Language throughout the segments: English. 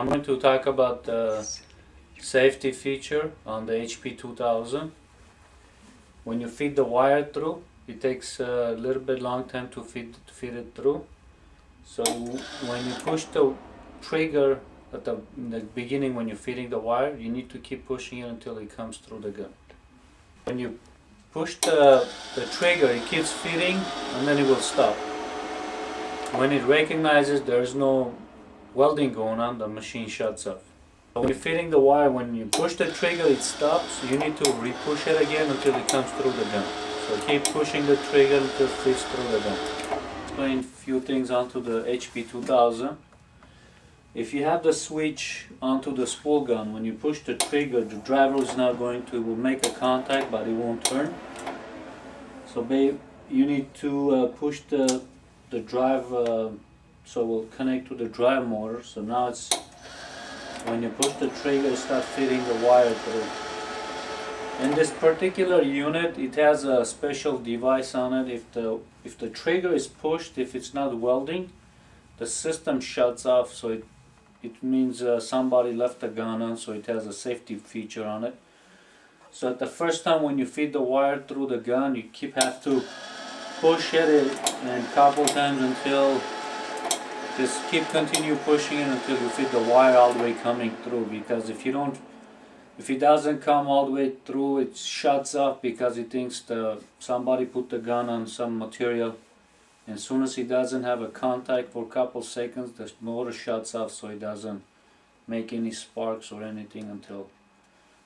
I'm going to talk about the safety feature on the HP 2000. When you feed the wire through, it takes a little bit long time to feed, to feed it through. So when you push the trigger at the, the beginning when you're feeding the wire, you need to keep pushing it until it comes through the gun. When you push the, the trigger, it keeps feeding and then it will stop. When it recognizes there's no welding going on, the machine shuts off. When you're feeding the wire, when you push the trigger, it stops. You need to re-push it again until it comes through the gun. So keep pushing the trigger until it fits through the gun. Explain a few things onto the HP 2000. If you have the switch onto the spool gun, when you push the trigger, the driver is not going to, make a contact, but it won't turn. So babe, you need to uh, push the, the drive, uh, so we'll connect to the drive motor. So now it's, when you push the trigger, it starts feeding the wire through. In this particular unit, it has a special device on it. If the, if the trigger is pushed, if it's not welding, the system shuts off, so it it means uh, somebody left the gun on so it has a safety feature on it so at the first time when you feed the wire through the gun you keep have to push it and couple times until just keep continue pushing it until you feed the wire all the way coming through because if you don't if it doesn't come all the way through it shuts off because it thinks the somebody put the gun on some material And as soon as he doesn't have a contact for a couple seconds, the motor shuts off so it doesn't make any sparks or anything until.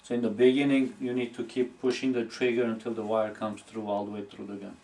So in the beginning, you need to keep pushing the trigger until the wire comes through all the way through the gun.